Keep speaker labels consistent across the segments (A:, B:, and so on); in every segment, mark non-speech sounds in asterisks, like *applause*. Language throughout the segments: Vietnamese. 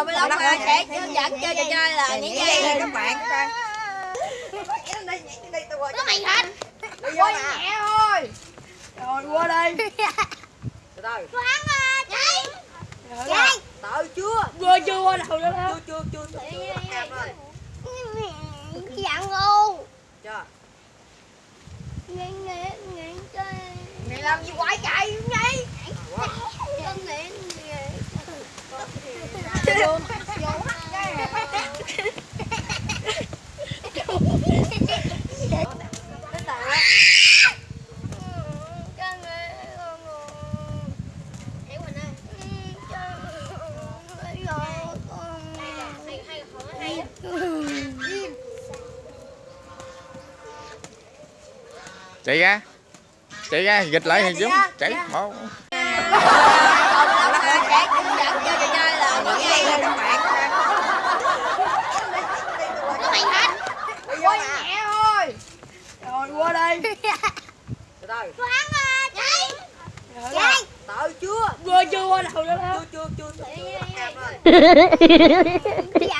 A: rồi bây giờ mà sẽ hướng dẫn chơi trò chơi là nhảy dây
B: các bạn
A: có mày hết
B: quay nhẹ thôi rồi qua đây từ từ
A: thoáng à chạy chạy
B: tự chưa vừa chưa qua đầu nữa chưa chưa chưa chưa
A: dạng ngu
B: chưa chạy
C: ra. Chạy ra gịch lại thằng chúng chạy một
B: qua đi từ từ
A: quán chạy. Chạy
B: tự chưa vừa chưa qua đầu nữa chưa chưa chưa chưa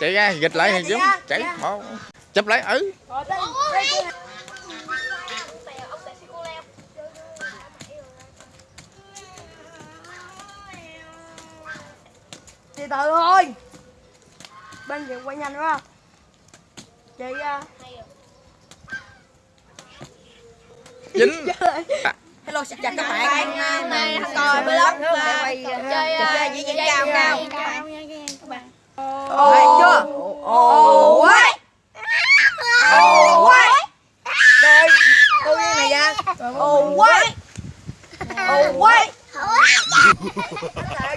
B: chạy
C: ra gịch lại thì chúng chạy một chấp lấy ừ
B: từ từ thôi bên chị quay nhanh quá chị à,
C: dính
B: hello xin chào các bạn hôm nay coi vlog quay chơi chơi diễn cao cao ồ chưa? Ồ quái. ồ quái. đây cô viên này ra. Ồ quái. Ồ quái *laughs*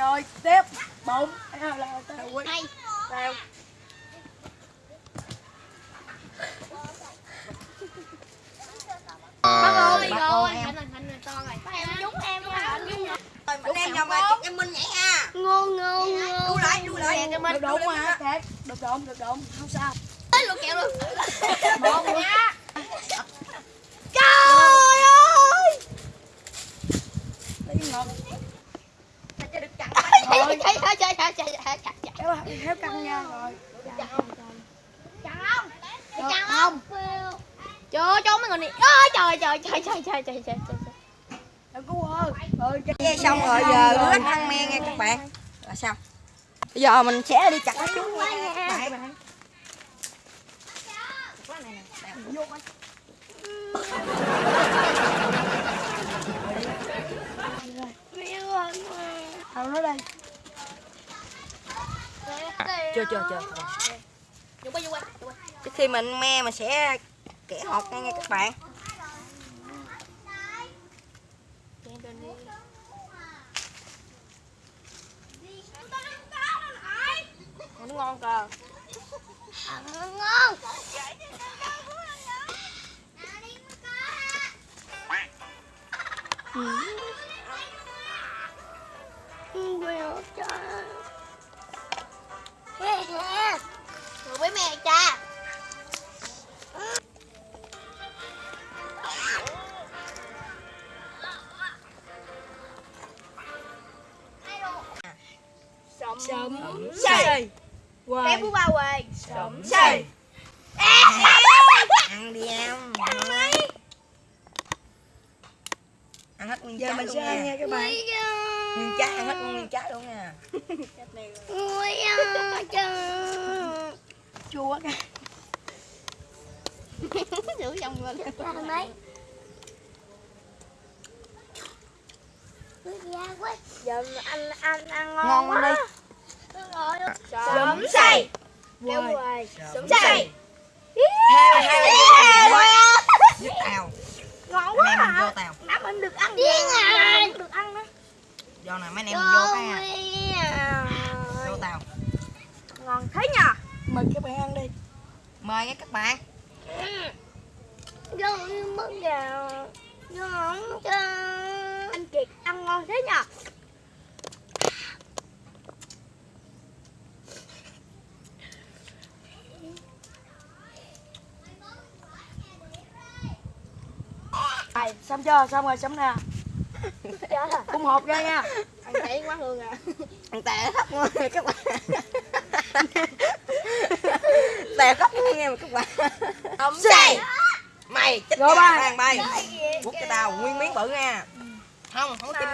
B: rồi tiếp. Bụng
A: hai
B: tao.
A: Bác ơi,
B: bác ơi, em
A: em em rồi. Rồi em nhầm bài em
B: Minh nhảy ha.
A: Ngu ngu ngu.
B: Lại, đu lại. Được đụng. Được đụng, được đụng, không sao.
A: Tới luôn kẹo luôn.
B: Một. Nha.
A: Trời, trời, trời, trời
B: kéo kéo căng nha rồi.
A: Chặt không? Chặt không? Trời cho mấy người này Ôi, trời, trời, trời, trời, trời, trời, trời,
B: đừng có cái xong rồi giờ lắc ăn men nha các bạn. Là sao? Bây giờ mình sẽ đi chặt nó xuống nha các bạn. Đạp vô coi. Đâu nó đây chưa chưa chưa. Trước khi mình me mình sẽ kẻ hột ngay nha các bạn. Nó ngon cơ à,
A: ngon. Ừ. Ừ, trời với mẹ cha
B: sấm xây
A: Bé bú ba quê
B: sấm xây ăn đi em. Ăn hết nguyên
A: Giờ
B: trái
A: mình
B: luôn
A: sẽ ăn
B: nha
A: các bạn
D: nguyên trái ăn hết nguyên trái luôn nha.
B: Ui trời
D: chua quá
B: giữ dòng lên làm đấy giờ anh anh ăn ngon,
D: ngon
B: quá
D: đi sớm say
B: kêu
D: sớm
B: say.
D: say theo giúp tàu
B: ngon
D: anh
B: quá
D: em mình vô
B: à
D: tàu
B: nắm em được ăn điên à được ăn đó
D: do này mấy anh em vô cái mời các bạn ăn đi. Mời nha các bạn.
B: Vô mất gà vô không cho anh kiệt ăn ngon thế nhờ?
D: Rồi, xong chưa? Xong rồi, xong nè.
B: Chết rồi.
D: Cung hộp ra nha.
B: Ăn chảy quá hương à.
D: Ăn khóc ngon nè các bạn *laughs* Tè khóc nghe mà các bạn. Không say Mày chết thằng bay. Quất cho tao, nguyên miếng bự nha. Không, không có chim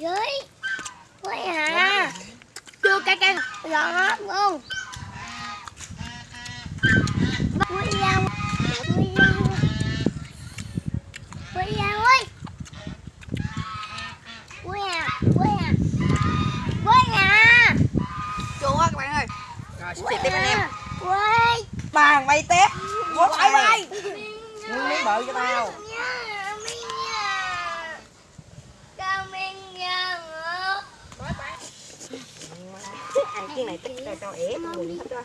B: dưới quay hả chưa cay cay giòn hết luôn quay ra quay ra quay ra ơi quay à quay à quay à
D: Chua quá các bạn ơi Rồi, xúc tiếp anh em
B: quay
D: Bàn bay Quất
B: quay
D: bay?
B: quay
D: Nguyên miếng bự cho tao. Ăn cái này tích cho cho thích đó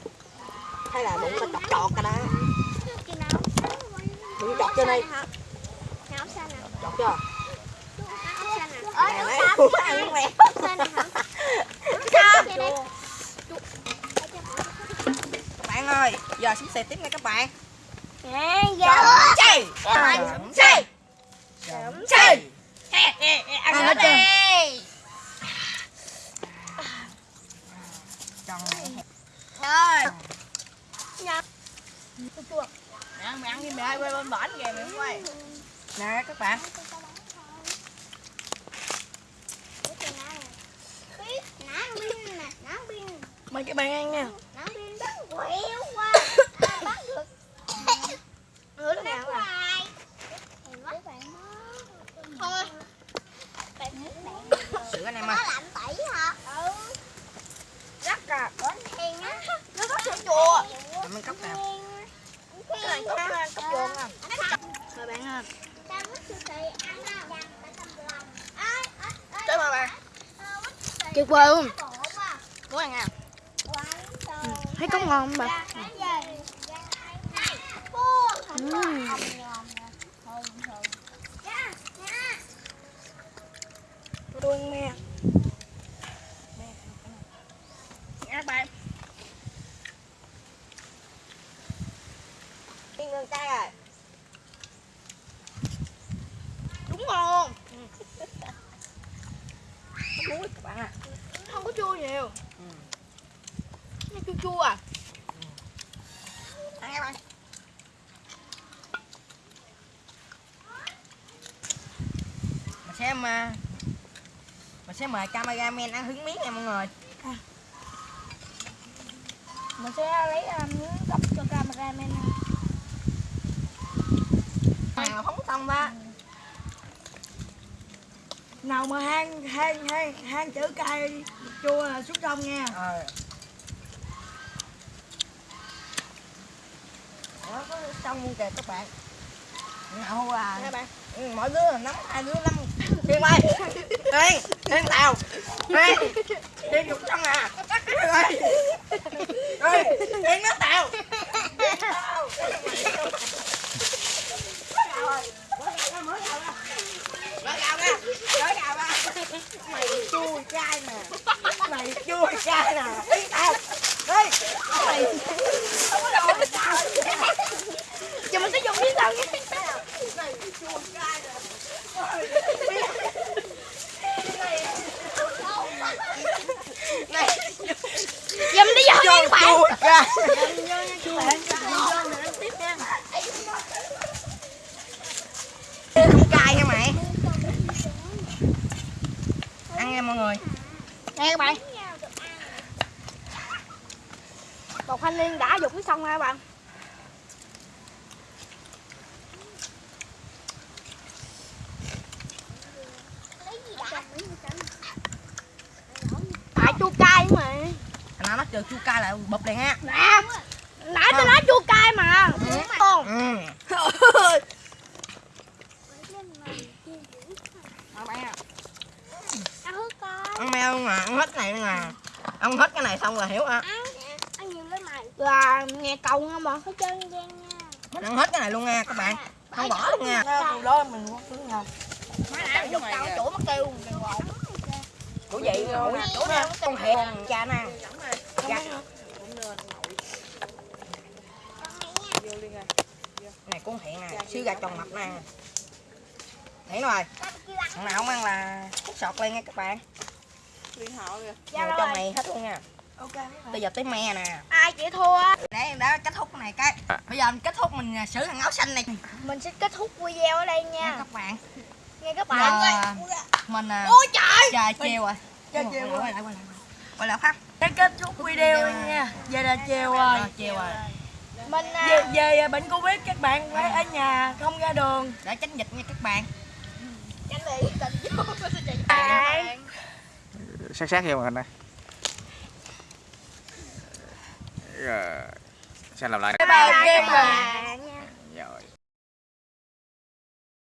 D: Hay là đụng tao chọt chọt cả đó. Đừng chọt trên đây Chọt chưa Nè Ủa, ăn quẹt Các bạn ơi Giờ xuống xe tiếp nha các bạn. Sớm chay Sớm chay Sớm chay Ăn hết Tròn
B: Thôi.
D: Mẹ ăn, mẹ ăn đi mẹ ơi, quay bên bển kìa mẹ quay. Nè các bạn. Mời các bạn ăn nha
B: Hứa lúc nào à? Thôi.
D: Sữa anh em ơi
B: Rắc à. Nó có sữa chùa.
D: Cảm ơn cốc nào
B: Cái này cốc cốc chùa à. Mời bạn ha.
D: Tới mà bạn
B: Tuyệt vời luôn.
D: Muốn ăn à
B: Thấy cốc ngon không bà?
D: Tôi ăn me. Các bạn Đi ngừng tay rồi.
B: Đúng ngon. *laughs*
D: Muối các bạn à
B: Không có chua nhiều.
D: Ừ.
B: Nó chua chua à.
D: Ăn các bạn Mình sẽ mà Mình sẽ mời cameraman ăn hứng miếng nha mọi người
B: Mình sẽ lấy um, miếng cốc cho cameraman.
D: Là phóng xong đó
C: nào mà hang hang hang hang chữ cay chua là xuống sông nha.
D: Ờ. Đó, có xong luôn kìa các bạn. Ngậu à.
B: Nè bạn.
D: Ừ, mỗi đứa là nắm hai đứa năm Thiên ơi Thiên Thiên tàu Thiên Thiên dục xong à. Thiên ơi Ơi Thiên nó tàu Tàu. Mày chua trai nè Mày chua trai nè Thiên tàu Ê Mày Không có đồ hết tao
B: Giờ mình sẽ dùng miếng tao nha.
D: Mày chua trai nè Này
B: Giờ mình đi vô nha các bạn.
D: trai
C: vô nha các bạn vô này ăn tiếp nha
D: nha mọi người.
B: Nè các bạn. Một thanh niên đã dục cái xong nha các bạn? Tại chua cay mà.
D: Nói nó chờ chua cay lại bụp liền ha.
B: Nè Nãy tôi nói chua cay mà. Con.
D: Ừ.
B: Ăn
D: ăn meo mà ăn hết này nè ăn hết cái này xong là hiểu hả
B: Ăn Ăn nhiều lên mày Là nghe cầu không mà Hết trơn đen nha.
D: Mình ăn hết cái này luôn nha các bạn. Không bỏ luôn nha.
C: Từ đó mình quất thứ nhau
B: Má nãy dục cao chỗ mất kêu.
D: Của vậy nội chỗ nào? con hẹn cha nè. Cha này con hẹn nè. Siêu gà tròn mập nè. Thấy rồi. Thằng nào không ăn là hút sọt lên nha các bạn
C: liên họ kìa.
D: Ngồi trong này hết luôn nha.
C: Ok
D: bây giờ tới me nè.
B: Ai chịu thua?
D: Để đã kết thúc cái này cái. Bây giờ mình kết thúc mình à, xử thằng áo xanh này.
B: Mình sẽ kết thúc video ở đây
D: nha.
B: Nha
D: các bạn.
B: Nghe các
D: Giờ,
B: bạn.
D: mình à,
B: Ôi trời.
D: trời chiều rồi
C: Trời. chiều
D: quay
C: rồi.
D: lại quay lại quay lại. Khác
C: cái kết thúc video nha. giờ là chiều rồi.
D: Chiều rồi.
B: Mình à,
C: về, về bệnh covid các bạn phải ở nhà không ra đường.
D: Để tránh dịch nha các bạn.
B: Tránh bị tình vô *laughs* Bạn
E: sát sát vô màn hình này. Rồi. Xem làm lại?
C: Bye bye các bạn. Rồi.